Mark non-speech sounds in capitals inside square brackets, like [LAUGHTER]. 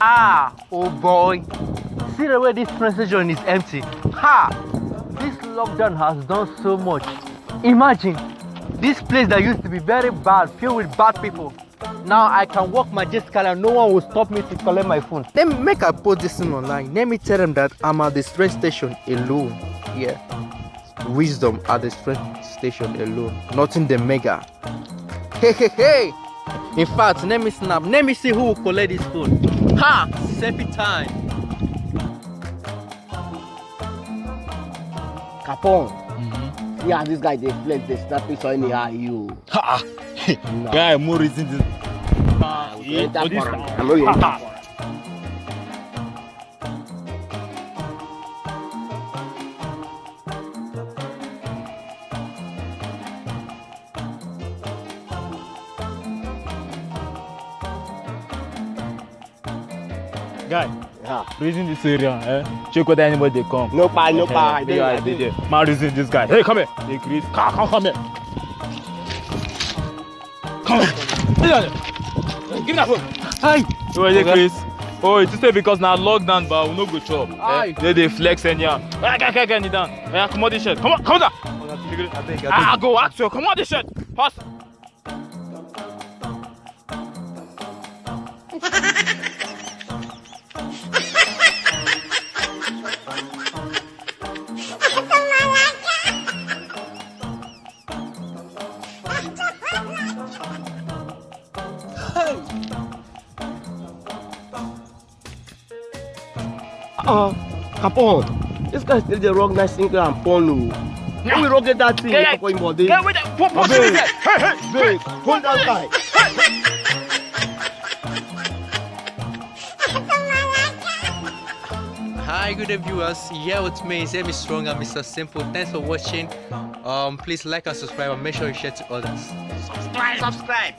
Ah, oh boy. See the way this train station is empty. Ha! This lockdown has done so much. Imagine, this place that used to be very bad, filled with bad people. Now I can walk car and no one will stop me to collect my phone. Let me make a post this thing online. Let me tell them that I'm at the train station alone. Yeah. Wisdom at the train station alone. Not in the mega. Hey, hey, hey! In fact, let me snap. Let me see who will collect this phone. Ha! Selfie time. Capone. See how this guy dey flex, dey snap picture anyhow you. Ha! No. Guy, more reason this. Yeah, that this one. time. I know you Guy, Yeah. reason this area, eh? Check whether anybody dey come. No pa, no pa. I Eh, dey, there, I there. Man, reason this guy. Hey, come here. Hey, Chris. Come, come, come here. Come here. Hey, Give me that phone. Hi! Oh, hey, Chris. Oh, it's say because now lockdown, but we no go chop. Aye. Eh, they dey flex anyhow. Hey, okay, okay, okay, kneel down. Hey, come on this shirt. Come on, come on. I think, Ah, go ask you. Come on this shirt. Pass. [LAUGHS] Uh, Capone. This guy still dey rock nice Instagram porn o. When we rock get that thing, Yeah, for him body. Get with that. Put, put, Abeg. Hey, hey. Babe, hold that guy. Hi, good day, viewers. Here with me is Amy Strong and Mr. Simple. Thanks for watching. Um, please like and subscribe and make sure you share to others. Subscribe, subscribe.